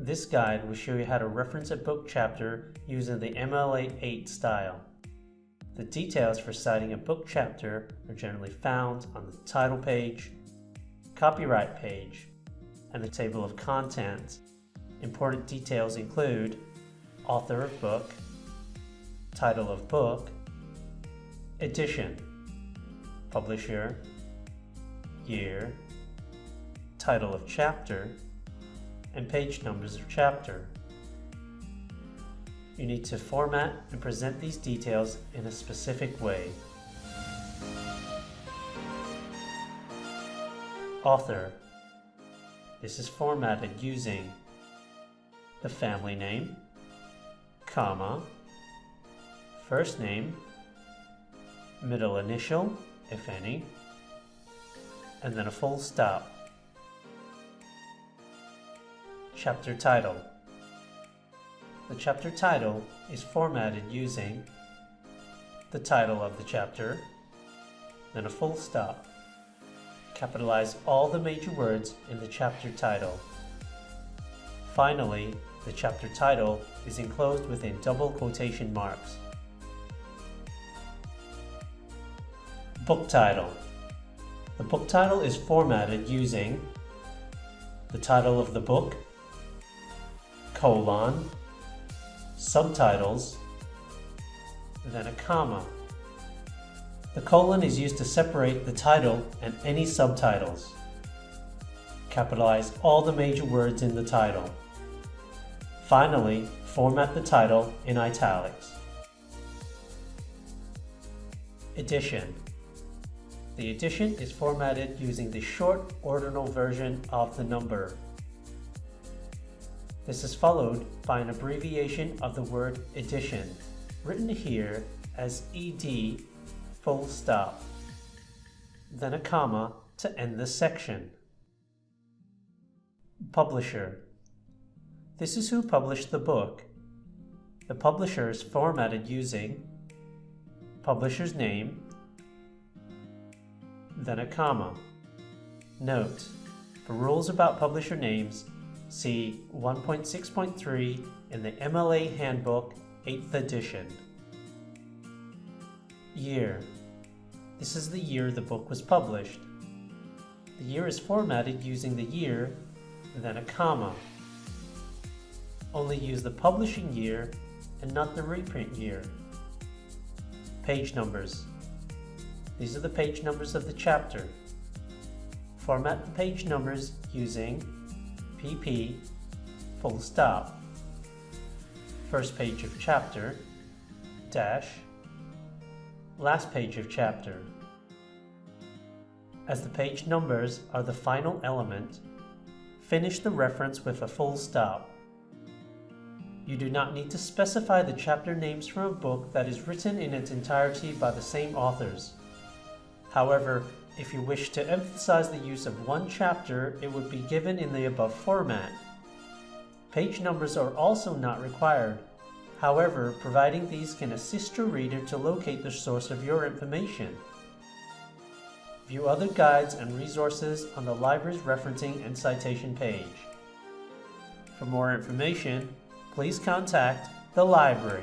This guide will show you how to reference a book chapter using the MLA 8 style. The details for citing a book chapter are generally found on the title page, copyright page, and the table of contents. Important details include author of book, title of book, edition, publisher, year, title of chapter, and page numbers of chapter. You need to format and present these details in a specific way. Author. This is formatted using the family name, comma, first name, middle initial, if any, and then a full stop. Chapter title. The chapter title is formatted using the title of the chapter, then a full stop. Capitalize all the major words in the chapter title. Finally, the chapter title is enclosed within double quotation marks. Book title. The book title is formatted using the title of the book, colon, subtitles, then a comma. The colon is used to separate the title and any subtitles. Capitalize all the major words in the title. Finally, format the title in italics. Edition. The edition is formatted using the short ordinal version of the number. This is followed by an abbreviation of the word edition, written here as ed full stop, then a comma to end the section. Publisher. This is who published the book. The publisher is formatted using publisher's name, then a comma. Note, for rules about publisher names, see 1.6.3 in the MLA Handbook 8th edition. Year. This is the year the book was published. The year is formatted using the year, then a comma. Only use the publishing year and not the reprint year. Page numbers. These are the page numbers of the chapter. Format the page numbers using PP full stop. First page of chapter, dash, last page of chapter. As the page numbers are the final element, finish the reference with a full stop. You do not need to specify the chapter names from a book that is written in its entirety by the same authors. However, if you wish to emphasize the use of one chapter, it would be given in the above format. Page numbers are also not required. However, providing these can assist your reader to locate the source of your information. View other guides and resources on the library's referencing and citation page. For more information, please contact the library.